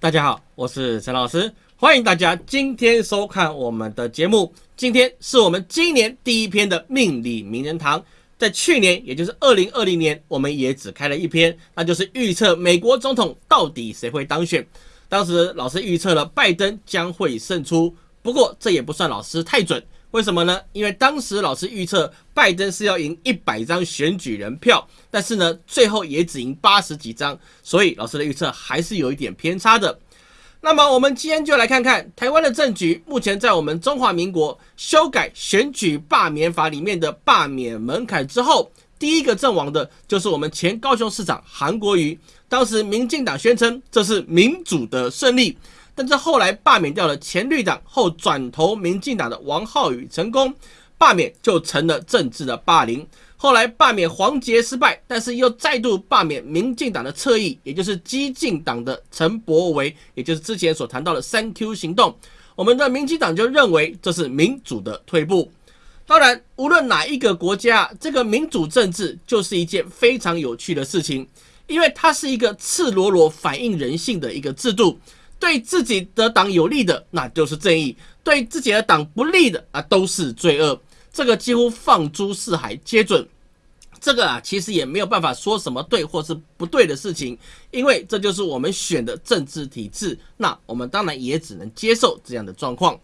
大家好，我是陈老师，欢迎大家今天收看我们的节目。今天是我们今年第一篇的命理名人堂。在去年，也就是二零二零年，我们也只开了一篇，那就是预测美国总统到底谁会当选。当时老师预测了拜登将会胜出，不过这也不算老师太准。为什么呢？因为当时老师预测拜登是要赢一百张选举人票，但是呢，最后也只赢八十几张，所以老师的预测还是有一点偏差的。那么我们今天就来看看台湾的政局。目前在我们中华民国修改选举罢免法里面的罢免门槛之后，第一个阵亡的就是我们前高雄市长韩国瑜。当时民进党宣称这是民主的胜利，但是后来罢免掉了前绿党后转投民进党的王浩宇成功，罢免就成了政治的霸凌。后来罢免黄杰失败，但是又再度罢免民进党的侧翼，也就是激进党的陈柏维，也就是之前所谈到的三 Q 行动。我们的民进党就认为这是民主的退步。当然，无论哪一个国家，这个民主政治就是一件非常有趣的事情，因为它是一个赤裸裸反映人性的一个制度。对自己的党有利的，那就是正义；对自己的党不利的啊，都是罪恶。这个几乎放诸四海皆准，这个啊其实也没有办法说什么对或是不对的事情，因为这就是我们选的政治体制，那我们当然也只能接受这样的状况。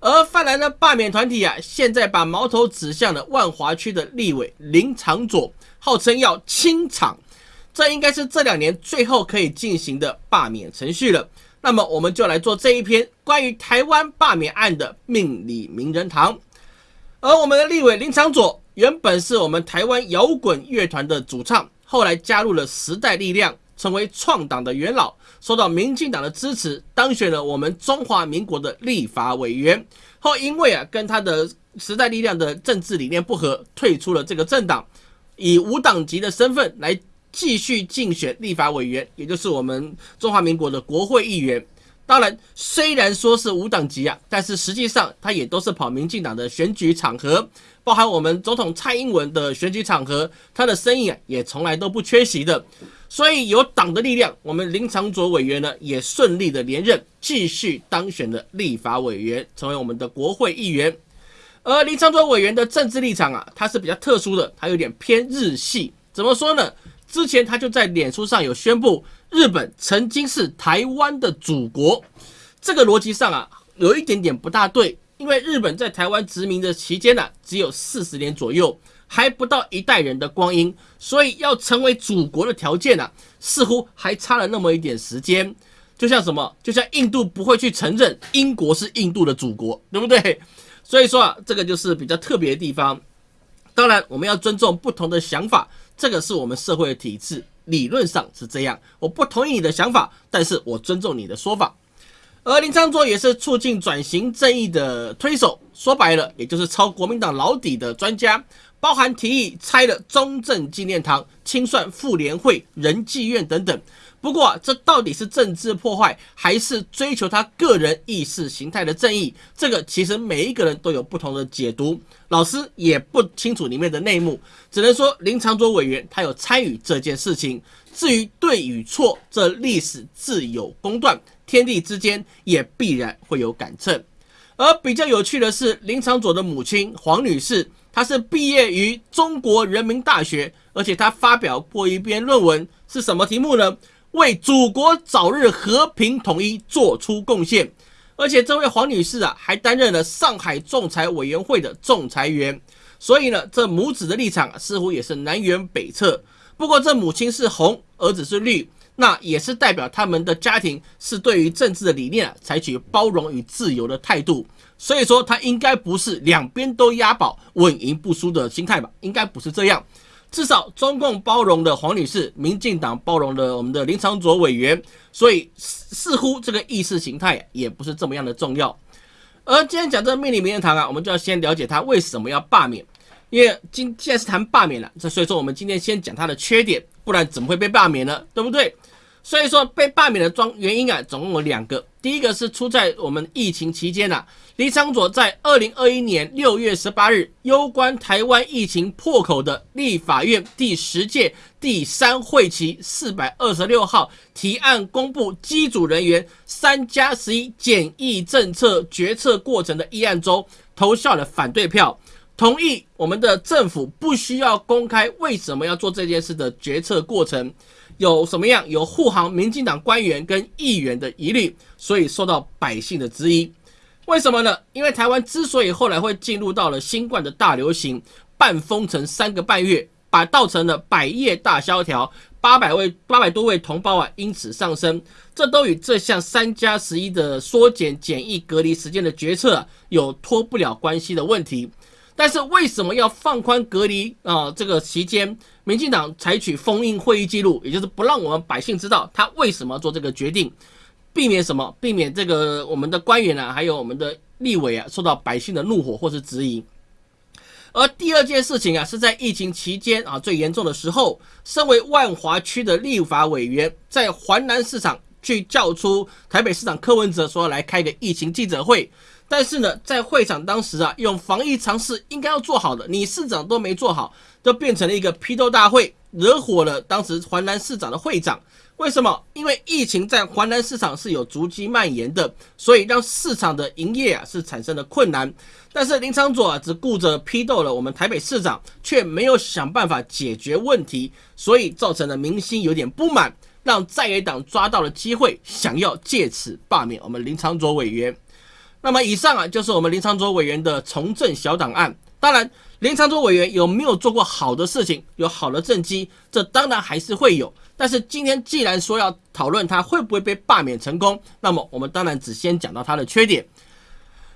而泛蓝的罢免团体啊，现在把矛头指向了万华区的立委林长佐，号称要清场，这应该是这两年最后可以进行的罢免程序了。那么我们就来做这一篇关于台湾罢免案的命理名人堂。而我们的立委林长佐原本是我们台湾摇滚乐团的主唱，后来加入了时代力量，成为创党的元老，受到民进党的支持，当选了我们中华民国的立法委员。后因为啊跟他的时代力量的政治理念不合，退出了这个政党，以无党籍的身份来继续竞选立法委员，也就是我们中华民国的国会议员。当然，虽然说是无党籍啊，但是实际上他也都是跑民进党的选举场合，包含我们总统蔡英文的选举场合，他的身影啊也从来都不缺席的。所以有党的力量，我们林长佐委员呢也顺利的连任，继续当选的立法委员，成为我们的国会议员。而林长佐委员的政治立场啊，他是比较特殊的，他有点偏日系。怎么说呢？之前他就在脸书上有宣布。日本曾经是台湾的祖国，这个逻辑上啊，有一点点不大对，因为日本在台湾殖民的期间呢，只有四十年左右，还不到一代人的光阴，所以要成为祖国的条件呢，似乎还差了那么一点时间。就像什么，就像印度不会去承认英国是印度的祖国，对不对？所以说啊，这个就是比较特别的地方。当然，我们要尊重不同的想法，这个是我们社会的体制。理论上是这样，我不同意你的想法，但是我尊重你的说法。而林昌卓也是促进转型正义的推手，说白了，也就是抄国民党老底的专家，包含提议拆了中正纪念堂、清算妇联会、仁济院等等。不过，这到底是政治破坏，还是追求他个人意识形态的正义？这个其实每一个人都有不同的解读，老师也不清楚里面的内幕，只能说林长佐委员他有参与这件事情。至于对与错，这历史自有公断，天地之间也必然会有杆秤。而比较有趣的是，林长佐的母亲黄女士，她是毕业于中国人民大学，而且她发表过一篇论文，是什么题目呢？为祖国早日和平统一做出贡献，而且这位黄女士啊，还担任了上海仲裁委员会的仲裁员，所以呢，这母子的立场似乎也是南辕北辙。不过，这母亲是红，儿子是绿，那也是代表他们的家庭是对于政治的理念啊，采取包容与自由的态度。所以说，他应该不是两边都押宝、稳赢不输的心态吧？应该不是这样。至少中共包容了黄女士，民进党包容了我们的林长佐委员，所以似乎这个意识形态也不是这么样的重要。而今天讲这个命令名人堂啊，我们就要先了解他为什么要罢免，因为今现在是谈罢免了，这所以说我们今天先讲他的缺点，不然怎么会被罢免呢？对不对？所以说被罢免的庄原因啊，总共有两个。第一个是出在我们疫情期间呐，李昌佐在二零二一年六月十八日，攸关台湾疫情破口的立法院第十届第三会期四百二十六号提案公布机组人员三加十一检疫政策决策过程的议案中，投下了反对票，同意我们的政府不需要公开为什么要做这件事的决策过程。有什么样有护航民进党官员跟议员的疑虑，所以受到百姓的质疑。为什么呢？因为台湾之所以后来会进入到了新冠的大流行，半封城三个半月，把造成了百业大萧条，八百位八百多位同胞啊因此上升，这都与这项三加十一的缩减检疫隔离时间的决策有脱不了关系的问题。但是为什么要放宽隔离啊？这个期间，民进党采取封印会议记录，也就是不让我们百姓知道他为什么做这个决定，避免什么？避免这个我们的官员啊，还有我们的立委啊，受到百姓的怒火或是质疑。而第二件事情啊，是在疫情期间啊最严重的时候，身为万华区的立法委员，在环南市场去叫出台北市长柯文哲说来开个疫情记者会。但是呢，在会场当时啊，用防疫常识应该要做好的，你市长都没做好，就变成了一个批斗大会，惹火了当时环南市长的会长。为什么？因为疫情在环南市场是有逐级蔓延的，所以让市场的营业啊是产生了困难。但是林昌佐啊只顾着批斗了我们台北市长，却没有想办法解决问题，所以造成了民心有点不满，让在野党抓到了机会，想要借此罢免我们林昌佐委员。那么以上啊，就是我们林长洲委员的从政小档案。当然，林长洲委员有没有做过好的事情，有好的政绩，这当然还是会有。但是今天既然说要讨论他会不会被罢免成功，那么我们当然只先讲到他的缺点。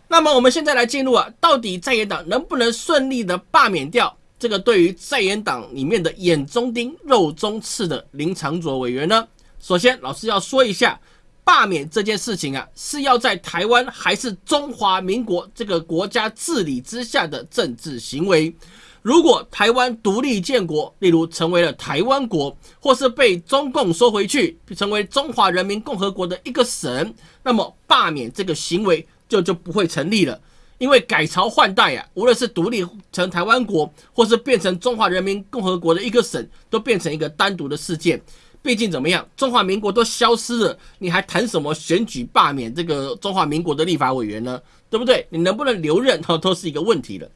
那么我们现在来进入啊，到底在野党能不能顺利的罢免掉这个对于在野党里面的眼中钉、肉中刺的林长佐委员呢？首先，老师要说一下。罢免这件事情啊，是要在台湾还是中华民国这个国家治理之下的政治行为？如果台湾独立建国，例如成为了台湾国，或是被中共收回去，成为中华人民共和国的一个省，那么罢免这个行为就就不会成立了。因为改朝换代啊，无论是独立成台湾国，或是变成中华人民共和国的一个省，都变成一个单独的事件。毕竟怎么样，中华民国都消失了，你还谈什么选举罢免这个中华民国的立法委员呢？对不对？你能不能留任，哈，都是一个问题了。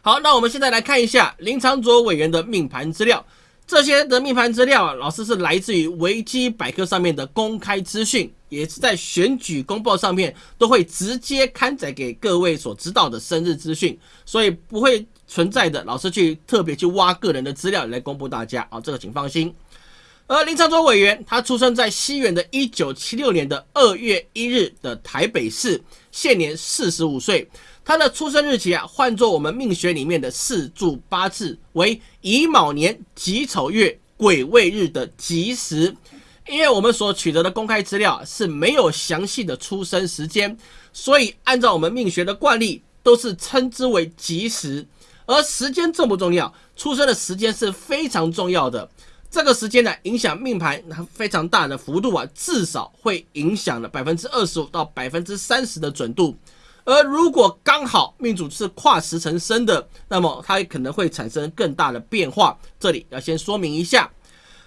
好，那我们现在来看一下林长佐委员的命盘资料。这些的命盘资料啊，老师是来自于维基百科上面的公开资讯，也是在选举公报上面都会直接刊载给各位所知道的生日资讯，所以不会存在的老师去特别去挖个人的资料来公布大家啊，这个请放心。而林长洲委员，他出生在西元的一九七六年的二月一日的台北市，现年四十五岁。他的出生日期啊，换作我们命学里面的四柱八字为乙卯年己丑月癸未日的吉时。因为我们所取得的公开资料是没有详细的出生时间，所以按照我们命学的惯例，都是称之为吉时。而时间重不重要？出生的时间是非常重要的。这个时间呢，影响命盘非常大的幅度啊，至少会影响了百分之二十五到百分之三十的准度。而如果刚好命主是跨时辰生的，那么它可能会产生更大的变化。这里要先说明一下。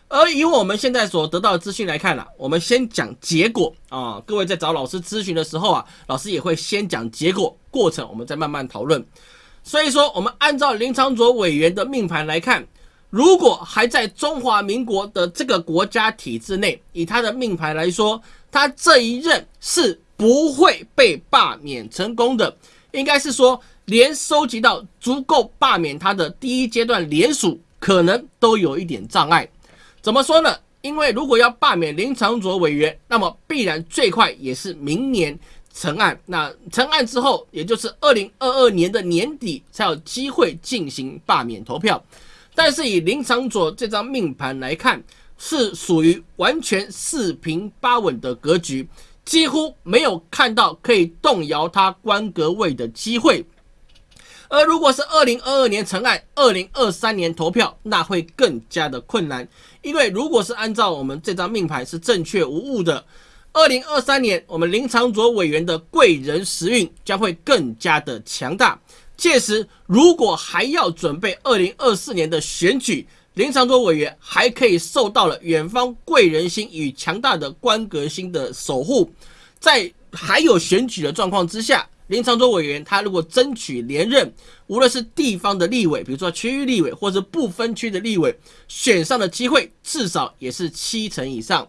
而以我们现在所得到的资讯来看呢，我们先讲结果啊。各位在找老师咨询的时候啊，老师也会先讲结果，过程我们再慢慢讨论。所以说，我们按照林长卓委员的命盘来看。如果还在中华民国的这个国家体制内，以他的命牌来说，他这一任是不会被罢免成功的。应该是说，连收集到足够罢免他的第一阶段联署，可能都有一点障碍。怎么说呢？因为如果要罢免林长佐委员，那么必然最快也是明年成案。那成案之后，也就是二零二二年的年底，才有机会进行罢免投票。但是以林长佐这张命盘来看，是属于完全四平八稳的格局，几乎没有看到可以动摇他官格位的机会。而如果是二零二二年成案，二零二三年投票，那会更加的困难。因为如果是按照我们这张命牌是正确无误的，二零二三年我们林长佐委员的贵人时运将会更加的强大。届时如果还要准备二零二四年的选举，林长佐委员还可以受到了远方贵人心与强大的官格心的守护，在还有选举的状况之下。林长洲委员，他如果争取连任，无论是地方的立委，比如说区域立委，或者不分区的立委，选上的机会至少也是七成以上。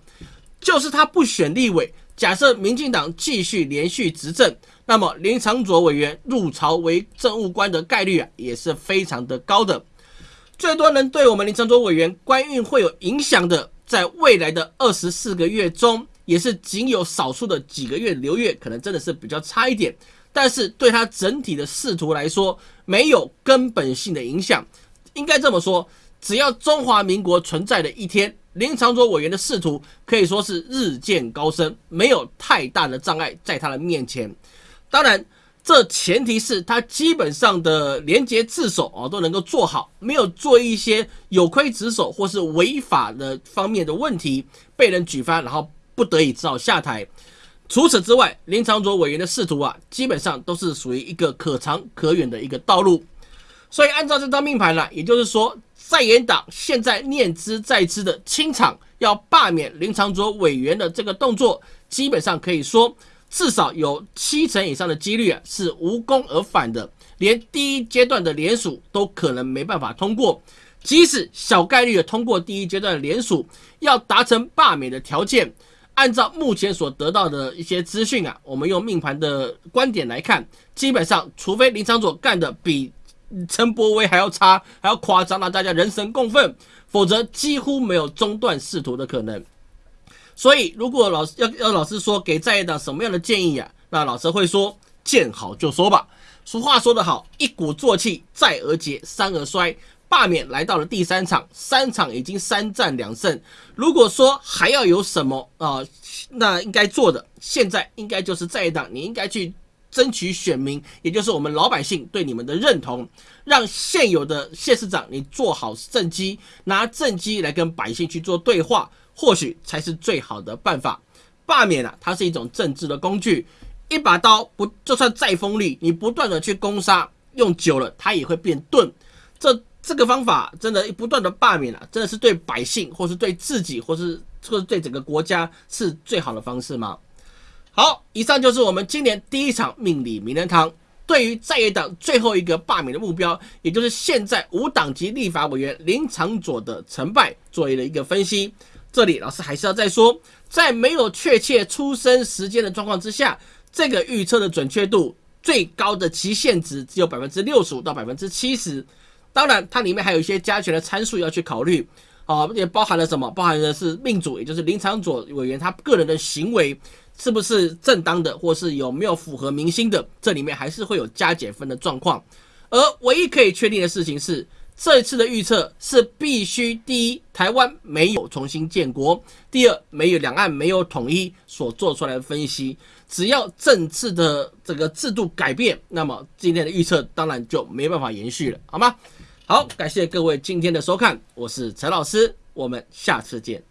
就是他不选立委，假设民进党继续连续执政，那么林长佐委员入朝为政务官的概率啊，也是非常的高的。最多能对我们林长佐委员官运会有影响的，在未来的二十四个月中，也是仅有少数的几个月流月，可能真的是比较差一点。但是对他整体的仕途来说，没有根本性的影响。应该这么说，只要中华民国存在的一天，林长佐委员的仕途可以说是日渐高升，没有太大的障碍在他的面前。当然，这前提是他基本上的廉洁自守啊都能够做好，没有做一些有亏职守或是违法的方面的问题，被人举发，然后不得已只好下台。除此之外，林长佐委员的仕途啊，基本上都是属于一个可长可远的一个道路。所以，按照这张命盘呢，也就是说，在野党现在念之在之的清场要罢免林长佐委员的这个动作，基本上可以说，至少有七成以上的几率啊是无功而返的，连第一阶段的联署都可能没办法通过。即使小概率的通过第一阶段的联署，要达成罢免的条件。按照目前所得到的一些资讯啊，我们用命盘的观点来看，基本上除非林长佐干的比陈柏威还要差，还要夸张，让大家人神共愤，否则几乎没有中断仕途的可能。所以，如果老师要要老师说给在野党什么样的建议啊，那老师会说见好就收吧。俗话说得好，一鼓作气，再而竭，三而衰。罢免来到了第三场，三场已经三战两胜。如果说还要有什么啊，那应该做的，现在应该就是在野党，你应该去争取选民，也就是我们老百姓对你们的认同，让现有的谢市长你做好政绩，拿政绩来跟百姓去做对话，或许才是最好的办法。罢免啊，它是一种政治的工具，一把刀不就算再锋利，你不断的去攻杀，用久了它也会变钝。这这个方法真的不断的罢免啊，真的是对百姓，或是对自己，或是或是对整个国家是最好的方式吗？好，以上就是我们今年第一场命理名人堂对于在野党最后一个罢免的目标，也就是现在无党籍立法委员林长佐的成败，做了一个分析。这里老师还是要再说，在没有确切出生时间的状况之下，这个预测的准确度最高的极限值只有百分之六十五到百分之七十。当然，它里面还有一些加权的参数要去考虑，啊，也包含了什么？包含的是命主，也就是林长佐委员他个人的行为是不是正当的，或是有没有符合民心的，这里面还是会有加减分的状况。而唯一可以确定的事情是，这一次的预测是必须第一，台湾没有重新建国；第二，没有两岸没有统一所做出来的分析。只要政治的这个制度改变，那么今天的预测当然就没办法延续了，好吗？好，感谢各位今天的收看，我是陈老师，我们下次见。